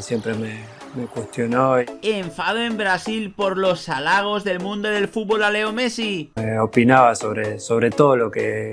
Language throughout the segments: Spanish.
siempre me, me cuestionó Enfado en Brasil por los halagos del mundo del fútbol a Leo Messi. eh, opinaba sobre, sobre todo lo que,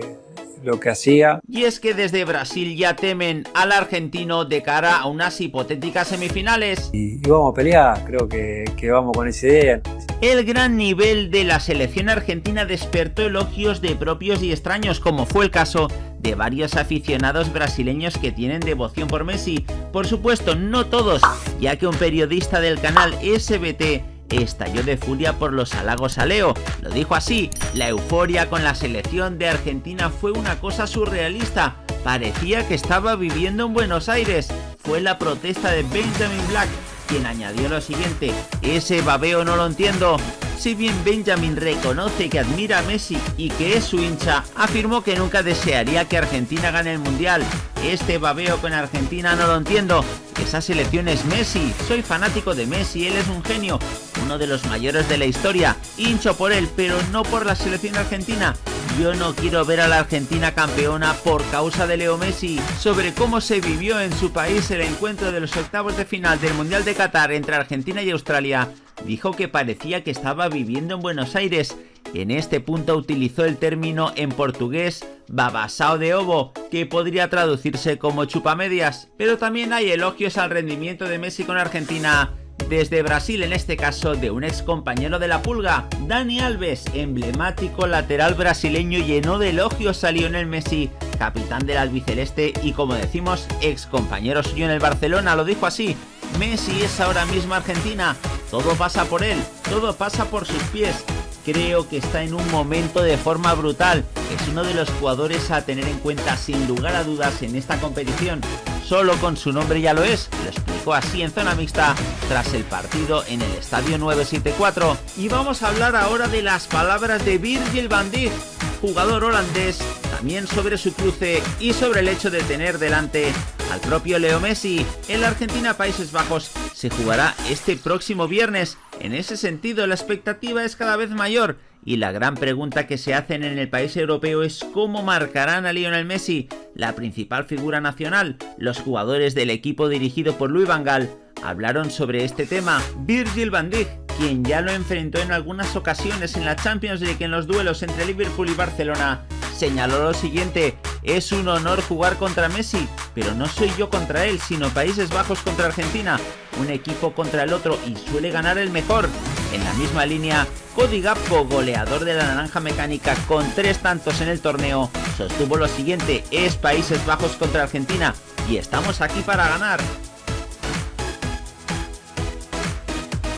lo que hacía. Y es que desde Brasil ya temen al argentino de cara a unas hipotéticas semifinales. Y, y vamos a pelear, creo que, que vamos con esa idea. El gran nivel de la selección argentina despertó elogios de propios y extraños, como fue el caso de varios aficionados brasileños que tienen devoción por Messi. Por supuesto, no todos, ya que un periodista del canal SBT estalló de furia por los halagos a Leo. Lo dijo así, la euforia con la selección de Argentina fue una cosa surrealista. Parecía que estaba viviendo en Buenos Aires. Fue la protesta de Benjamin Black quien añadió lo siguiente, ese babeo no lo entiendo. Si bien Benjamin reconoce que admira a Messi y que es su hincha, afirmó que nunca desearía que Argentina gane el Mundial. Este babeo con Argentina no lo entiendo. Esa selección es Messi, soy fanático de Messi, él es un genio, uno de los mayores de la historia, hincho por él, pero no por la selección argentina. Yo no quiero ver a la Argentina campeona por causa de Leo Messi. Sobre cómo se vivió en su país el encuentro de los octavos de final del Mundial de Qatar entre Argentina y Australia, dijo que parecía que estaba viviendo en Buenos Aires. En este punto utilizó el término en portugués babasao de ovo, que podría traducirse como chupamedias. Pero también hay elogios al rendimiento de Messi con Argentina desde Brasil, en este caso de un ex compañero de la pulga, Dani Alves, emblemático lateral brasileño llenó de elogios a Lionel Messi, capitán del albiceleste y como decimos, ex compañero suyo en el Barcelona, lo dijo así, Messi es ahora mismo Argentina, todo pasa por él, todo pasa por sus pies, creo que está en un momento de forma brutal, es uno de los jugadores a tener en cuenta sin lugar a dudas en esta competición, solo con su nombre ya lo es, lo explicó así en zona mixta tras el partido en el Estadio 974. Y vamos a hablar ahora de las palabras de Virgil van Dijk, jugador holandés, también sobre su cruce y sobre el hecho de tener delante al propio Leo Messi. En la Argentina Países Bajos se jugará este próximo viernes. En ese sentido la expectativa es cada vez mayor y la gran pregunta que se hacen en el país europeo es cómo marcarán a Lionel Messi, la principal figura nacional. Los jugadores del equipo dirigido por Luis Van Gaal hablaron sobre este tema. Virgil van Dijk, quien ya lo enfrentó en algunas ocasiones en la Champions League en los duelos entre Liverpool y Barcelona, señaló lo siguiente, es un honor jugar contra Messi, pero no soy yo contra él, sino Países Bajos contra Argentina, un equipo contra el otro y suele ganar el mejor. En la misma línea, Cody Gappo, goleador de la Naranja Mecánica con tres tantos en el torneo, sostuvo lo siguiente, es Países Bajos contra Argentina y estamos aquí para ganar.